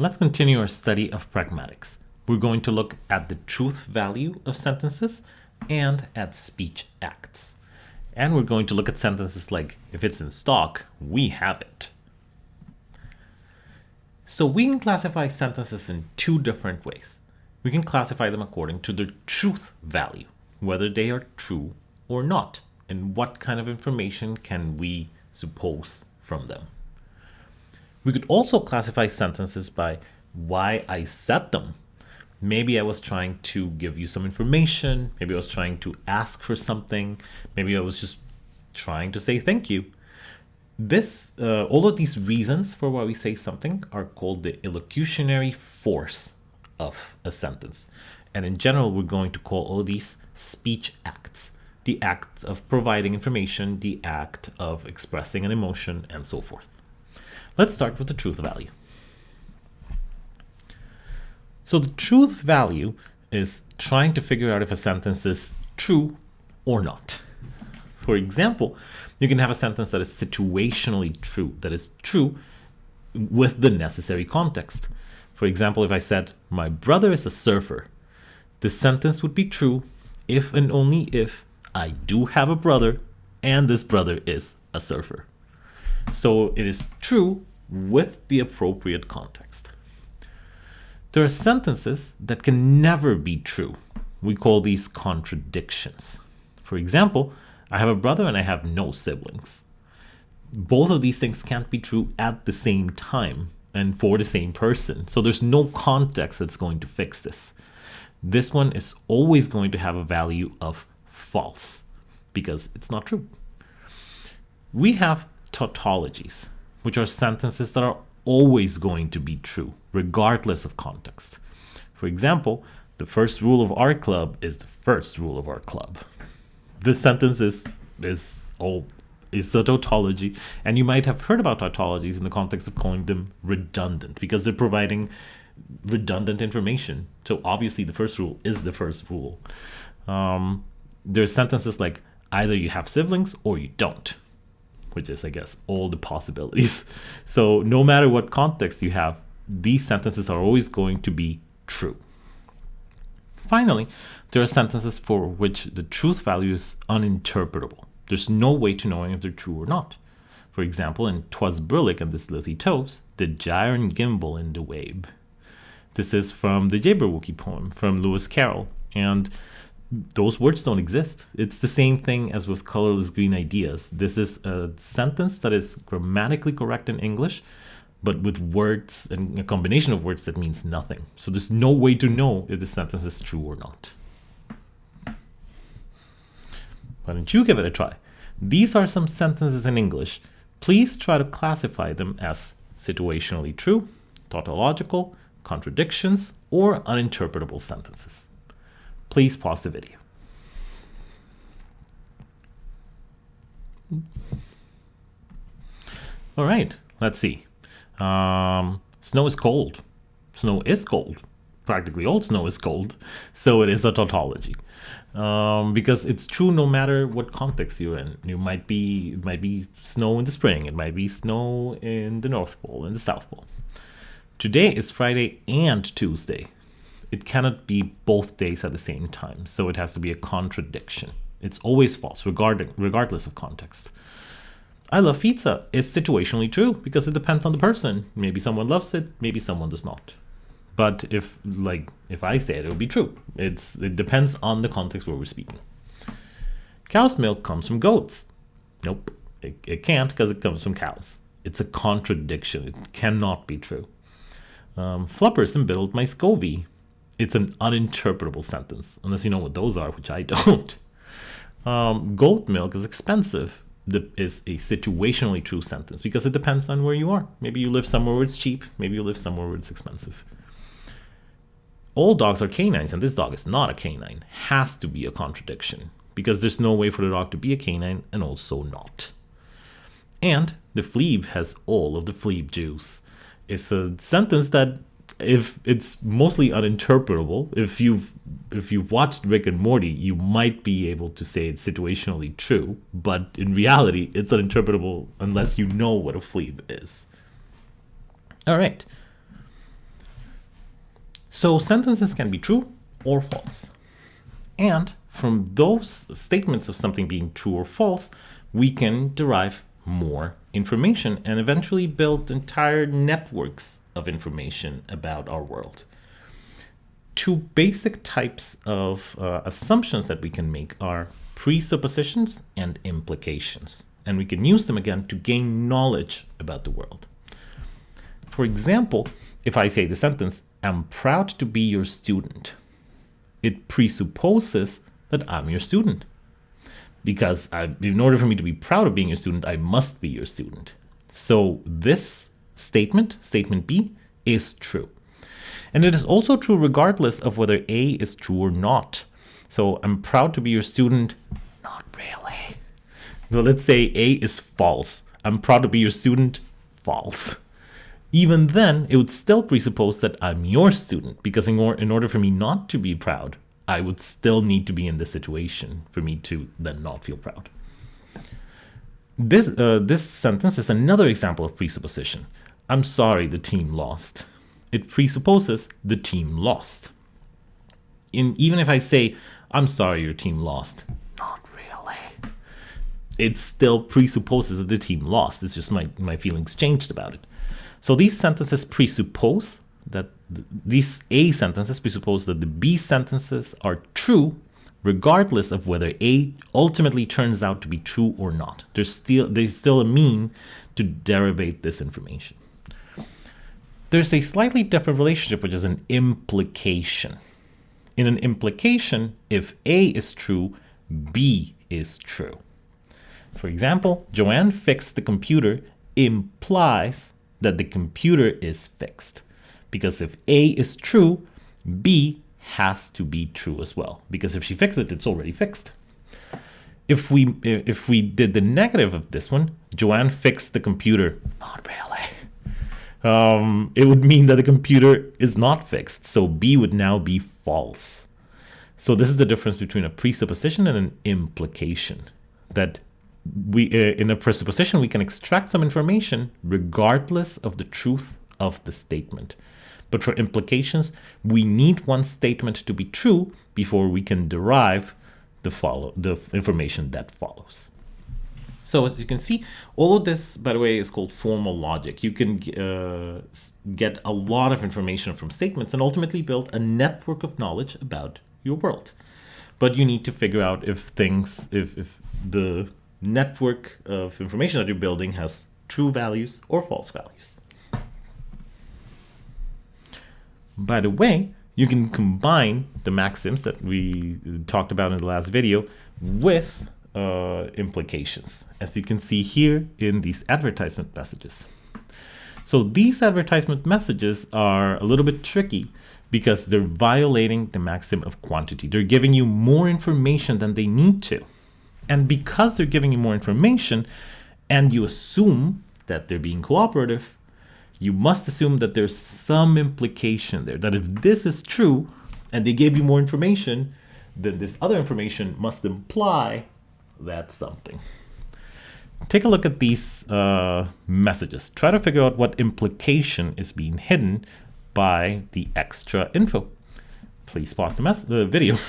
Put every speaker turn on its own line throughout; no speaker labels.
Let's continue our study of pragmatics. We're going to look at the truth value of sentences and at speech acts. And we're going to look at sentences like, if it's in stock, we have it. So we can classify sentences in two different ways. We can classify them according to their truth value, whether they are true or not, and what kind of information can we suppose from them. We could also classify sentences by why I said them. Maybe I was trying to give you some information. Maybe I was trying to ask for something. Maybe I was just trying to say thank you. This, uh, all of these reasons for why we say something are called the illocutionary force of a sentence. And in general, we're going to call all these speech acts. The act of providing information, the act of expressing an emotion, and so forth. Let's start with the truth value. So the truth value is trying to figure out if a sentence is true or not. For example, you can have a sentence that is situationally true, that is true with the necessary context. For example, if I said, my brother is a surfer, this sentence would be true if and only if I do have a brother and this brother is a surfer. So it is true with the appropriate context. There are sentences that can never be true. We call these contradictions. For example, I have a brother and I have no siblings. Both of these things can't be true at the same time and for the same person. So there's no context that's going to fix this. This one is always going to have a value of false because it's not true. We have tautologies which are sentences that are always going to be true, regardless of context. For example, the first rule of our club is the first rule of our club. This sentence is, is, oh, is a tautology, and you might have heard about tautologies in the context of calling them redundant, because they're providing redundant information. So obviously the first rule is the first rule. Um, there's sentences like either you have siblings or you don't which is, I guess, all the possibilities. So no matter what context you have, these sentences are always going to be true. Finally, there are sentences for which the truth value is uninterpretable. There's no way to knowing if they're true or not. For example, in Twas Brillig and the Slithy Toves, the gyre and gimble in the wabe. This is from the Jabberwocky poem from Lewis Carroll, and those words don't exist. It's the same thing as with colorless green ideas. This is a sentence that is grammatically correct in English, but with words and a combination of words that means nothing. So there's no way to know if the sentence is true or not. Why don't you give it a try? These are some sentences in English. Please try to classify them as situationally true, tautological, contradictions, or uninterpretable sentences please pause the video. All right, let's see. Um, snow is cold. Snow is cold. Practically all snow is cold, so it is a tautology. Um, because it's true no matter what context you're in. You might be it might be snow in the spring, it might be snow in the North Pole, in the South Pole. Today is Friday and Tuesday, it cannot be both days at the same time. So it has to be a contradiction. It's always false, regarding, regardless of context. I love pizza is situationally true because it depends on the person. Maybe someone loves it, maybe someone does not. But if like if I say it, it will be true. It's it depends on the context where we're speaking. Cow's milk comes from goats. Nope, it, it can't because it comes from cows. It's a contradiction. It cannot be true. Um, Fluppers my scovy it's an uninterpretable sentence, unless you know what those are, which I don't. Um, goat milk is expensive that is a situationally true sentence because it depends on where you are. Maybe you live somewhere where it's cheap, maybe you live somewhere where it's expensive. All dogs are canines, and this dog is not a canine. Has to be a contradiction because there's no way for the dog to be a canine and also not. And the fleeb has all of the fleeb juice. It's a sentence that if it's mostly uninterpretable, if you've if you've watched Rick and Morty, you might be able to say it's situationally true, but in reality, it's uninterpretable unless you know what a fleeb is. All right. So sentences can be true or false. And from those statements of something being true or false, we can derive more information and eventually build entire networks of information about our world. Two basic types of uh, assumptions that we can make are presuppositions and implications. And we can use them again to gain knowledge about the world. For example, if I say the sentence, I'm proud to be your student, it presupposes that I'm your student. Because I, in order for me to be proud of being your student, I must be your student. So this statement, statement B, is true. And it is also true regardless of whether A is true or not. So I'm proud to be your student. Not really. So let's say A is false. I'm proud to be your student. False. Even then, it would still presuppose that I'm your student because in, or in order for me not to be proud, I would still need to be in this situation for me to then not feel proud. This, uh, this sentence is another example of presupposition. I'm sorry the team lost. It presupposes the team lost. In, even if I say, I'm sorry your team lost, not really. It still presupposes that the team lost. It's just my, my feelings changed about it. So these sentences presuppose that th these A sentences presuppose that the B sentences are true regardless of whether A ultimately turns out to be true or not. There's still there's still a mean to derivate this information. There's a slightly different relationship, which is an implication. In an implication, if A is true, B is true. For example, Joanne fixed the computer implies that the computer is fixed. Because if A is true, B has to be true as well. Because if she fixed it, it's already fixed. If we if we did the negative of this one, Joanne fixed the computer. Not really. Um, it would mean that the computer is not fixed. So B would now be false. So this is the difference between a presupposition and an implication. That we uh, in a presupposition we can extract some information regardless of the truth of the statement. But for implications, we need one statement to be true before we can derive the follow the information that follows. So as you can see, all of this, by the way, is called formal logic. You can uh, get a lot of information from statements and ultimately build a network of knowledge about your world. But you need to figure out if things, if, if the network of information that you're building has true values or false values. By the way, you can combine the maxims that we talked about in the last video with uh, implications, as you can see here in these advertisement messages. So these advertisement messages are a little bit tricky because they're violating the maxim of quantity. They're giving you more information than they need to. And because they're giving you more information and you assume that they're being cooperative, you must assume that there's some implication there, that if this is true and they gave you more information, then this other information must imply that something. Take a look at these uh, messages. Try to figure out what implication is being hidden by the extra info. Please pause the, the video.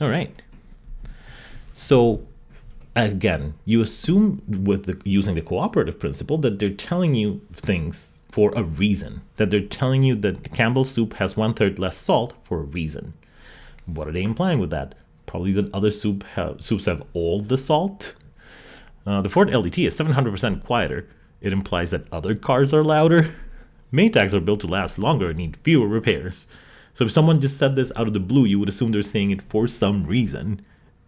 All right. So again, you assume with the, using the cooperative principle that they're telling you things for a reason, that they're telling you that Campbell's soup has one third less salt for a reason. What are they implying with that? Probably that other soup have, soups have all the salt. Uh, the Ford LTD is 700% quieter. It implies that other cars are louder. Maytags are built to last longer and need fewer repairs. So if someone just said this out of the blue, you would assume they're saying it for some reason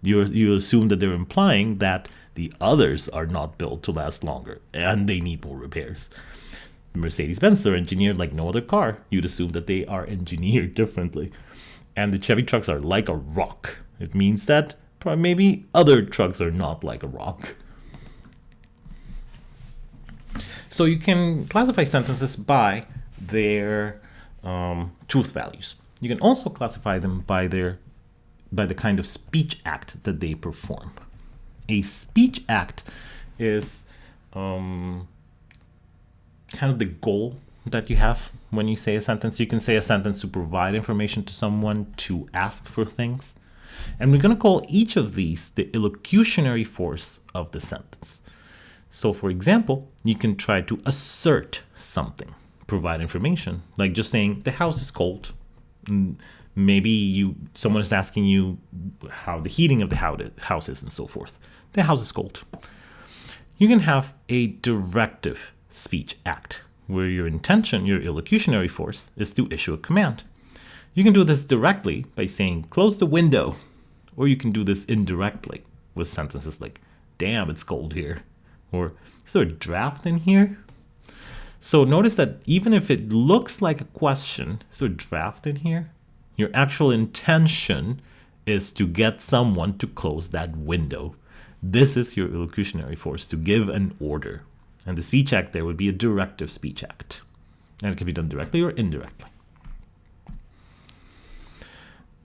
you you assume that they're implying that the others are not built to last longer and they need more repairs. Mercedes-Benz are engineered like no other car. You'd assume that they are engineered differently. And the Chevy trucks are like a rock. It means that maybe other trucks are not like a rock. So you can classify sentences by their um, truth values. You can also classify them by their by the kind of speech act that they perform. A speech act is um, kind of the goal that you have when you say a sentence. You can say a sentence to provide information to someone, to ask for things. And we're going to call each of these the illocutionary force of the sentence. So for example, you can try to assert something, provide information, like just saying the house is cold. Mm, maybe you someone is asking you how the heating of the house is and so forth. The house is cold. You can have a directive speech act where your intention, your illocutionary force, is to issue a command. You can do this directly by saying close the window, or you can do this indirectly with sentences like damn it's cold here or is there a draft in here? So notice that even if it looks like a question, is there a draft in here? Your actual intention is to get someone to close that window. This is your illocutionary force, to give an order. And the speech act there would be a directive speech act. And it can be done directly or indirectly.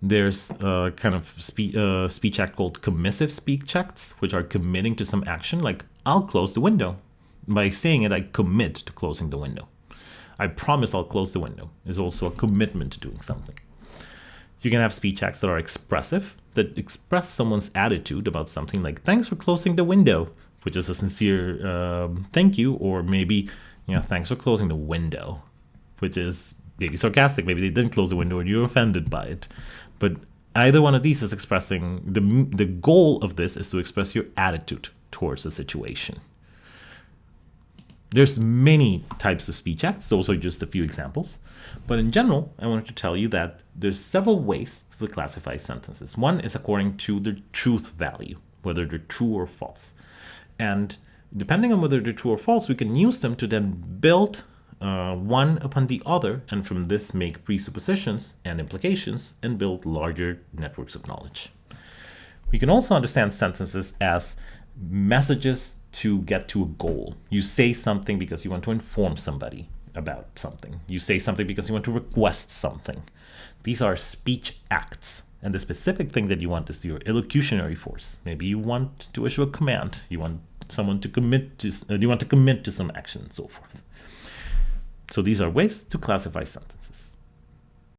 There's a kind of spe uh, speech act called commissive speech acts, which are committing to some action, like I'll close the window. By saying it, I commit to closing the window. I promise I'll close the window is also a commitment to doing something. You can have speech acts that are expressive, that express someone's attitude about something like, thanks for closing the window, which is a sincere um, thank you, or maybe, you know, thanks for closing the window, which is maybe sarcastic. Maybe they didn't close the window and you're offended by it. But either one of these is expressing the the goal of this is to express your attitude towards the situation. There's many types of speech acts, those are just a few examples. But in general, I wanted to tell you that there's several ways to classify sentences. One is according to the truth value, whether they're true or false. And depending on whether they're true or false, we can use them to then build uh, one upon the other, and from this make presuppositions and implications and build larger networks of knowledge. We can also understand sentences as messages to get to a goal. You say something because you want to inform somebody about something. You say something because you want to request something. These are speech acts. And the specific thing that you want is your illocutionary force. Maybe you want to issue a command. You want someone to commit to, uh, you want to commit to some action and so forth. So these are ways to classify sentences.